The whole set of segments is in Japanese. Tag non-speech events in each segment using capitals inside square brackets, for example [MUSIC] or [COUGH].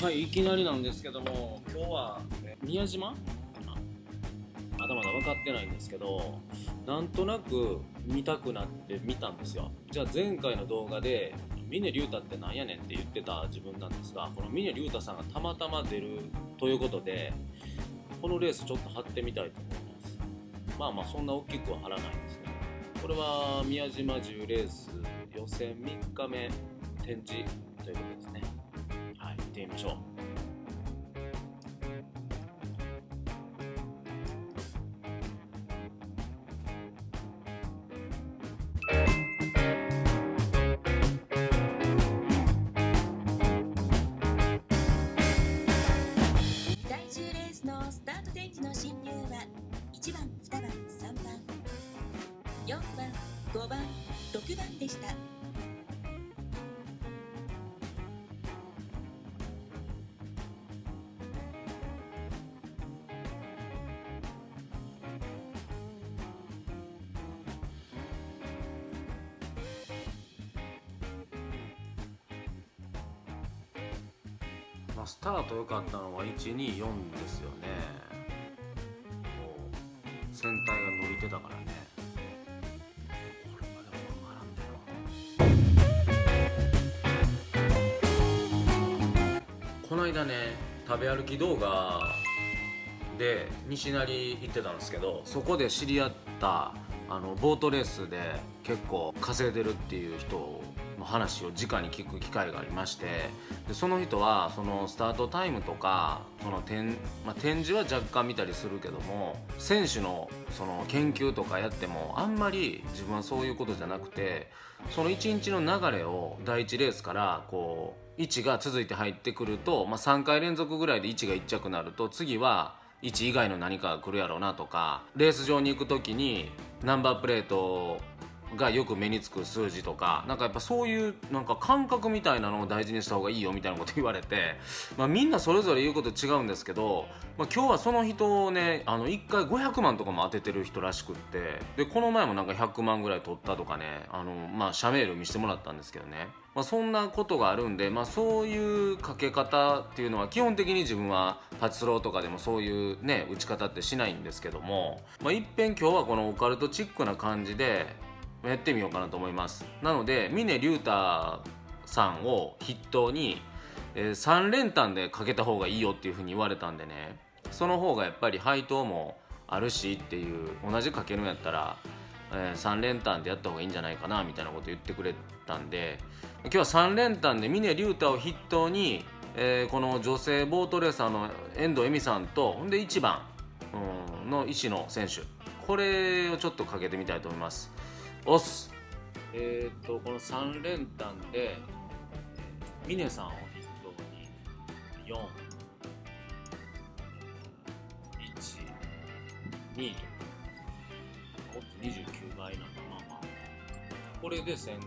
はいいきなりなんですけども今日は宮島？まだまだ分かってないんですけどなんとなく見たくなって見たんですよ。じゃあ前回の動画で峰竜太ってなんやねんって言ってた自分なんですがこの峰竜太さんがたまたま出るということでこのレースちょっと張ってみたいと思います。まあまあそんな大きくは張らないんですね。これは宮島10レース予選3日目展示ということですね。ましょう。第10レースのスタート電池の進入は1番、2、番、スタート良かったのは124ですよね。もう船体が伸びてたからね。この間ね食べ歩き動画で西成行ってたんですけどそこで知り合ったあのボートレースで結構稼いでるっていう人話を直に聞く機会がありましてでその人はそのスタートタイムとかその展,、まあ、展示は若干見たりするけども選手のその研究とかやってもあんまり自分はそういうことじゃなくてその1日の流れを第1レースからこう1が続いて入ってくると、まあ、3回連続ぐらいで1が1着になると次は1以外の何かが来るやろうなとかレース場に行く時にナンバープレートがよく目につく数字とかなんかやっぱそういうなんか感覚みたいなのを大事にした方がいいよみたいなこと言われて、まあ、みんなそれぞれ言うこと違うんですけど、まあ、今日はその人をねあの1回500万とかも当ててる人らしくってでこの前もなんか100万ぐらい取ったとかねあの、まあ、社メール見せてもらったんですけどね、まあ、そんなことがあるんで、まあ、そういうかけ方っていうのは基本的に自分はパチスローとかでもそういうね打ち方ってしないんですけども、まあ、いっぺん今日はこのオカルトチックな感じでやってみようかなと思います。なので峰竜太さんを筆頭に、えー3連単でかけた方がいいよっていうふうに言われたんでね。その方がやっぱり配当もあるしっていう同じかけるんやったら、え3連単でやった方がいいんじゃないかなみたいなこと言ってくれたんで今日は3連単で峰竜太を筆頭に、えーこの女性ボートレーサーの遠藤恵美さんとほんで1番うんの石野選手。これをちょっとかけてみたいと思います。おす。えっ、とこの3連単で峰さんを筆頭に？4 1 2ともっと29倍なんだまあまあこれで1500円。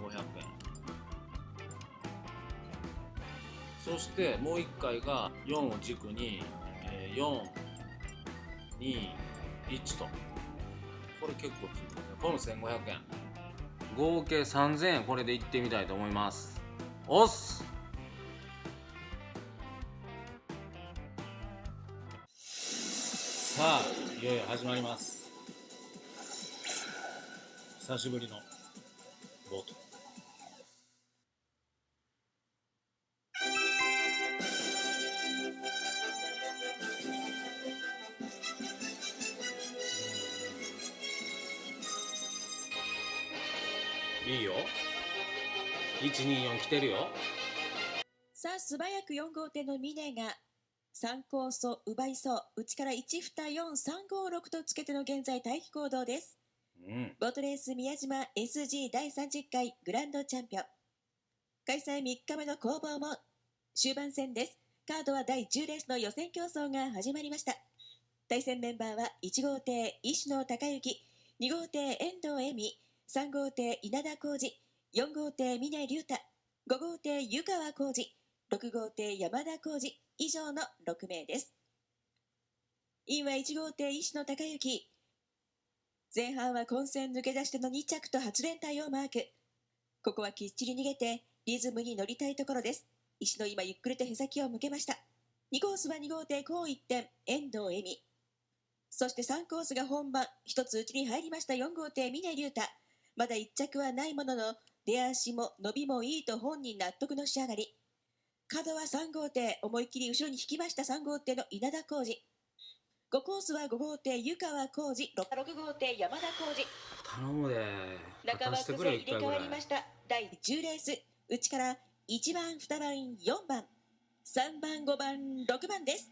そしてもう1回が4を軸に、えー、4 2 1と。これ結構ついてるね。これも1500円。合計3000円これでいってみたいと思います。おっす。さあいよいよ始まります。久しぶりの124来てるよさあ、素早く4号艇の峰が3コースを奪いそう。内から1、2、4、3、5、6とつけての現在待機行動です。うんボートレース宮島 SG 第30回グランドチャンピオン。開催3日目の攻防も終盤戦です。カードは第10レースの予選競争が始まりました。対戦メンバーは1号艇石野孝之、2号艇遠藤恵美、3号艇稲田浩二、4号艇峰竜太、5号艇湯川浩二、6号艇山田浩二、以上の6名です。インは1号艇石野孝之。前半は混戦抜け出しての2着と8連帯をマーク。ここはきっちり逃げてリズムに乗りたいところです。石の今ゆっくりとへさきを向けました2コースは2号艇高一点遠藤恵美そして3コースが本番一つ内に入りました4号艇峰竜太まだ1着はないものの出足も伸びもいいと本人納得の仕上がり。角は3号艇思いっきり後ろに引きました3号艇の稲田浩二5コースは5号艇湯川浩二 6, 6号艇山田浩二頼むで。仲間してくれ崩れ。入れ替わりました。第10レース。内から1番2番4番。3番5番6番です。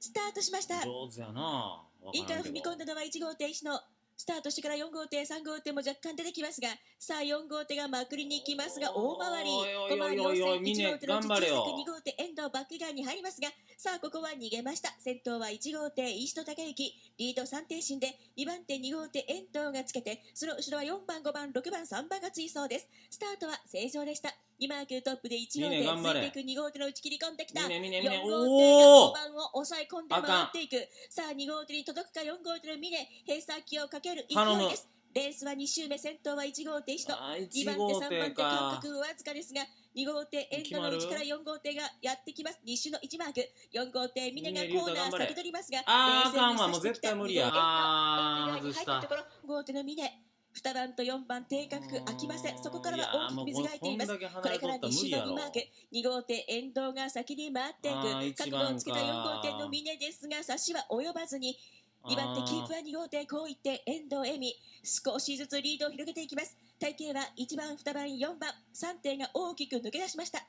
スタートしました。上手やな。インから踏み込んだのは1号艇石野スタートしてから4号艇3号艇も若干出てきますがさあ4号艇がまくりに行きますが大回り。おいおい5回りおいおい4戦1号艇のうち頑張れよ。2号艇遠藤バック側に入りますがさあここは逃げました。先頭は1号艇石野孝之リード3艇進で2番手2号艇遠藤がつけてその後ろは4番5番6番3番が追走です。スタートは正常でした。2マークトップで1号艇ついていく2号艇の打ち切り込んできた。ミネミネ4ミネ号艇が5おお番を抑え込んで回っていく。さあ2号艇に届くか4号艇の峰閉鎖機をかける勢いです。レースは2周目先頭は1号艇石野あ2 1番手3号艇番手間か隔わずかですが2号艇エンドの内から4号艇がやってきます。2周の1マーク。4号艇峰がコーナー先取りますがあーあかんわもう絶対無理や。あー二号艇エンドエンド側に入ったところ5号艇の峰。2番と4番定格空きません。そこからは大きく水がいています。これから2周の2マーク。2号艇遠藤が先に回っていく。角度をつけた4号艇の峰ですが差しは及ばずに2番手キープは2号艇こういって遠藤恵美少しずつリードを広げていきます。体型は1番2番4番3艇が大きく抜け出しました。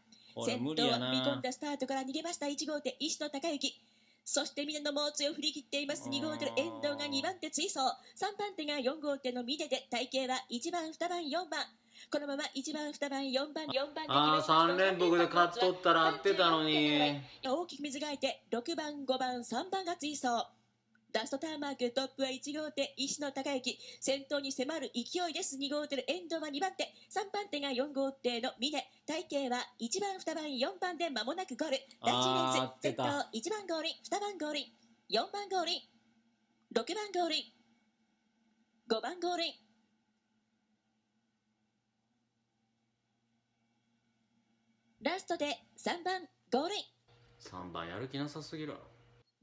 先頭は踏み込んだスタートから逃げました。1号艇石野孝之。そして峰の猛追を振り切っています。2号艇の遠藤が2番手追走。3番手が4号艇の峰で体型は1番2番4番。このまま1番2番4番4番あー三連複で勝っとったら合ってたのに。大きく水がいて6番5番3番が追走ラストターンマークトップは1号艇石野孝之先頭に迫る勢いです。2号艇の遠藤は2番手。3番手が4号艇の峰。体型は1番2番4番で間もなくゴール。第1レあース先頭ってた1番ゴールイン2番ゴールイン4番ゴールイン6番ゴールイン5番ゴール。インラストで3番ゴール。イン3番やる気なさすぎるわ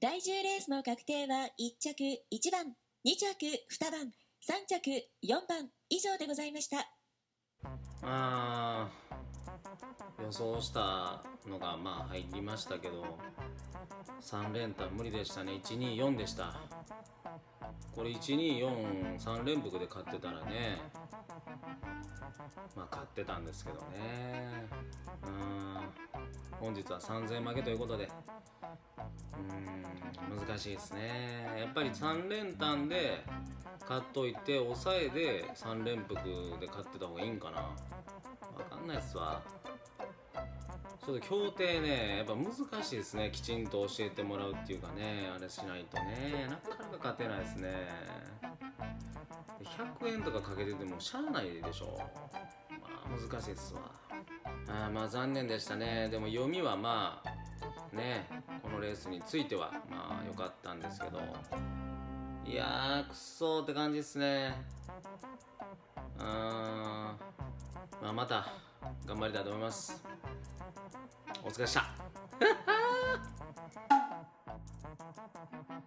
第10レースの確定は1着1番2着2番3着4番以上でございました。あー予想したのがまあ入りましたけど3連単無理でしたね。124でした。これ1243連複で勝ってたらねまあ勝ってたんですけどね。[LAUGHS] うん。本日は3000負けということで。うん。難しいですね。やっぱり3連単で勝っといて抑えで3連複で勝ってた方がいいんかな。わかんないっすわ。ちょっと協定ねやっぱ難しいですね。きちんと教えてもらうっていうかねあれしないとね。なかなか勝てないですね100円とかかけててもしゃあないでしょ。まあ難しいっすわ。あまあ残念でしたね。でも読みはまあねこのレースについてはまあ良かったんですけど。いやーくっそーって感じですね。うーんまあまた頑張りたいと思います。お疲れした。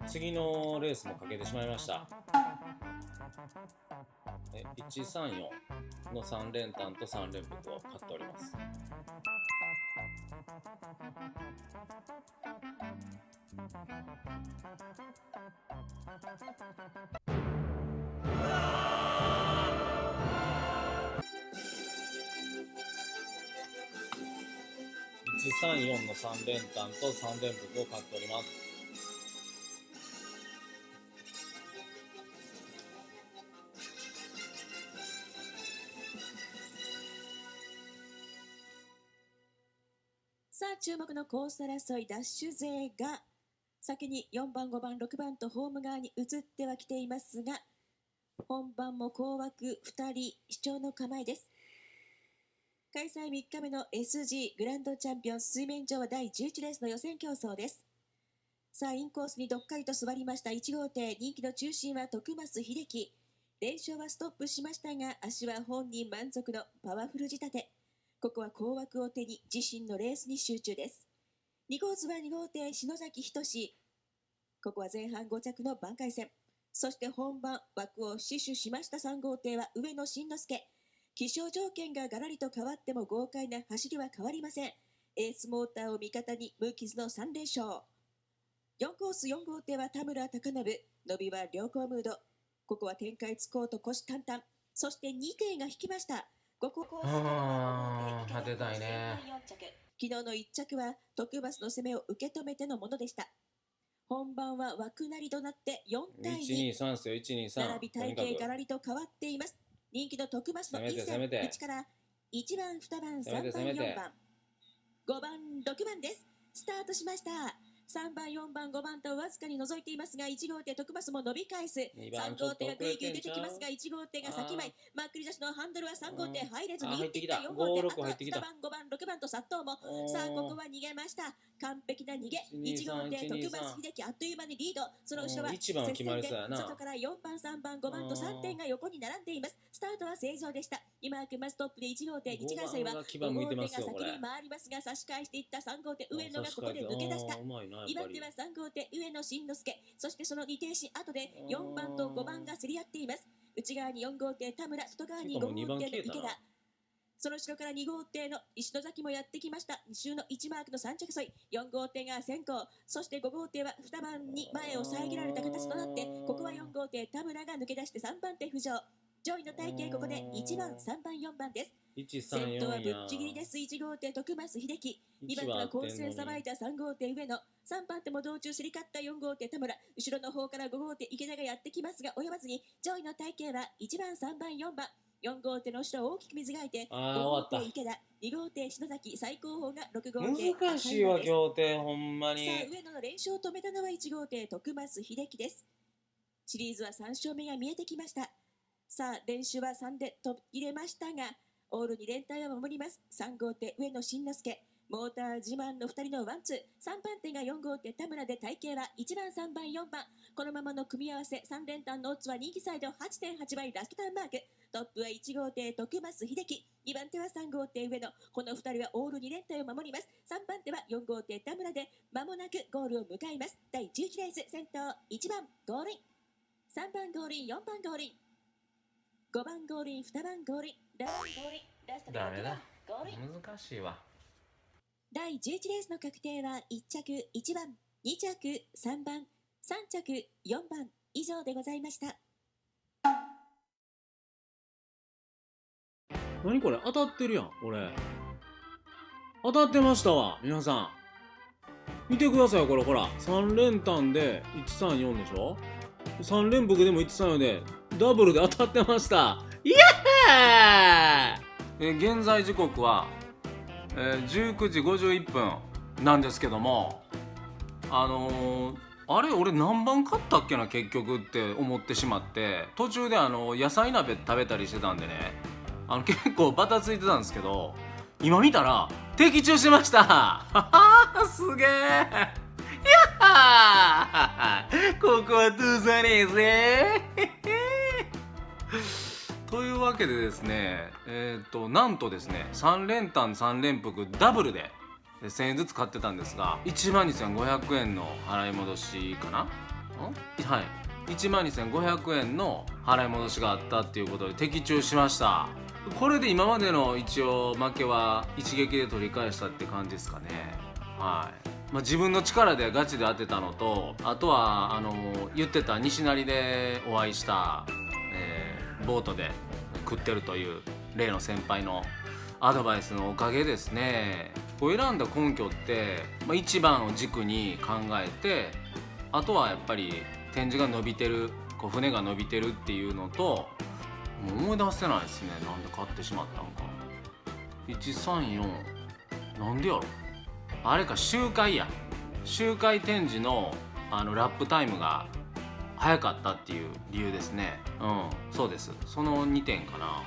[LAUGHS] 次のレースもかけてしまいました。134の3連単と3連複を買っております。134の3連単と3連複を買っております注目のコース争いダッシュ勢が先に4番5番6番とホーム側に移ってはきていますが本番も高枠2人主張の構えです。開催3日目の SG グランドチャンピオン水面上は第11レースの予選競争です。さあインコースにどっかりと座りました1号艇人気の中心は徳増秀樹。連勝はストップしましたが足は本人満足のパワフル仕立て。ここは高枠を手に自身のレースに集中です。2号図は2号艇篠崎仁志。ここは前半5着の挽回戦。そして本番枠を死守しました3号艇は上野慎之介。気象条件がガラリと変わっても豪快な走りは変わりません。エースモーターを味方に無傷の3連勝。4コース4号艇は田村貴信。伸びは良好ムード。ここは展開つこうと虎視眈々。そして2艇が引きました。5コースあー当てたいね昨日の1着は徳バスの攻めを受け止めてのものでした。本番は枠なりとなって4対2。123っすよ123並び体型がらりと変わっています。人気の徳マスの攻めてインセン攻めて1から1番、2番、3番、攻めて攻めて4番、5番、6番です。スタートしました。3番、4番、5番とわずかに覗いていますが、1号艇徳マスも伸び返す。二番3号艇がぐいぐい出てきますが、1号艇が先前。まっくり出しのハンドルは3号艇入れずにってきた4号艇、5 6あとは入ってきた2番、5番、6番と殺到も。さあ、ここは逃げました。完璧な逃げ。1 1号艇、1 2 3徳松秀樹、あっという間にリード。その後ろは、接戦で外から4番、3番、5番と3点が横に並んでいます。スタートは正常でした。今はまずトップで1号艇、1回戦は5番が牙5号艇が先に回りますが、差し返していった3号艇、上野がここで抜け出したあー。うまいなやっぱり。2番手は3号艇上野慎之介そしてその2艇身後で4番と5番が競り合っています。内側に4号艇田村外側に5号艇の池田。その後ろから2号艇の石野崎もやってきました。2周の1マークの3着沿い。4号艇が先行。そして5号艇は2番に前を遮られた形となってここは4号艇田村が抜け出して3番手浮上。上位の体型ここで1番3番4番です先頭はぶっちぎりです。1号艇徳増秀樹。2番手は混戦さばいた3号艇上野3番手も道中すり勝った4号艇田村。後ろの方から5号艇池田がやってきますが及ばずに上位の体型は1番3番4番。4号艇の後ろを大きく水がいてあ5ー号艇池田。2号艇篠崎最高峰が6号た艇難しいわ赤協定ほんまに。さあ上野の連勝を止めたのは1号艇徳増秀樹です。シリーズは3勝目が見えてきました。さあ練習は3で途切れましたがオールに連帯を守ります。3号艇上野慎之介モーター自慢の2人のワンツー。3番手が4号艇田村で体型は1番3番4番。このままの組み合わせ3連単のオッズは人気サイド8.8倍ラストターンマーク。トップは1号艇徳増秀樹。2番手は3号艇上野。この2人はオール2連帯を守ります。3番手は4号艇田村で間もなくゴールを迎えます。第11レース先頭1番ゴールイン。3番ゴールイン4番ゴールイン。5番ゴールイン2番ゴールイン。ダメだ。難しいわ。第11レースの確定は1着1番2着3番3着4番以上でございました。何これ？当たってるやん俺当たってましたわ皆さん。見てくださいこれ。ほら3連単で134でしょ？3連複でも134でダブルで当たってました。イエーイえ現在時刻は、えー19時51分なんですけどもあのーあれ俺何番買ったっけな結局って思ってしまって途中であの野菜鍋食べたりしてたんでねあの結構バタついてたんですけど今見たら的中しました。は [LAUGHS] はすげえやっはー。ここは通さねえぜ。というわけでですねえっ、となんとですね3連単3連複ダブルで1000円ずつ買ってたんですが1万2500円の払い戻しかな？はい。1万2500円の払い戻しがあったっていうことで的中しました。これで今までの一応負けは一撃で取り返したって感じですかね。はい、まあ、自分の力でガチで当てたのとあとはあの言ってた西成でお会いした、えーボートで食ってるという例の先輩のアドバイスのおかげですね。こう選んだ根拠って、まあ、一番を軸に考えてあとはやっぱり展示が伸びてるこう船が伸びてるっていうのと思い出せないですね。なんで買ってしまったのか。134なんでやろ。あれか周回や。周回展示のあのラップタイムが早かったっていう理由ですね。うん。そうです。その2点かな。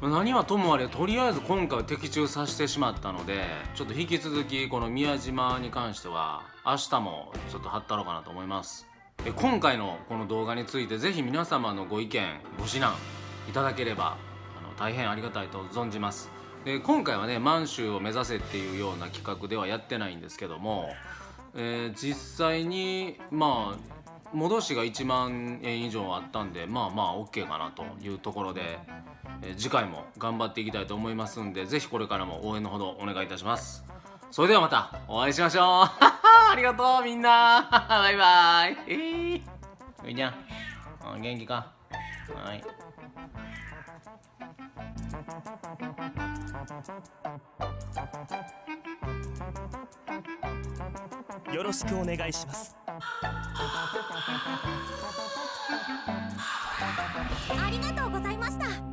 うん。何はともあれとりあえず今回的中させてしまったのでちょっと引き続きこの宮島に関しては明日もちょっと貼ったろうかなと思います。え今回のこの動画についてぜひ皆様のご意見ご指南いただければあの大変ありがたいと存じます。で今回はね満州を目指せっていうような企画ではやってないんですけども、えー実際にまあ戻しが1万円以上あったんでまあまあ OK かなというところで、えー次回も頑張っていきたいと思いますんでぜひこれからも応援のほどお願いいたします。それではまたお会いしましょう。[LAUGHS] ありがとうみんな。[LAUGHS] バイバイ。えー、みーちゃん。元気か。はい。よろしくお願いします。ありがとうございました。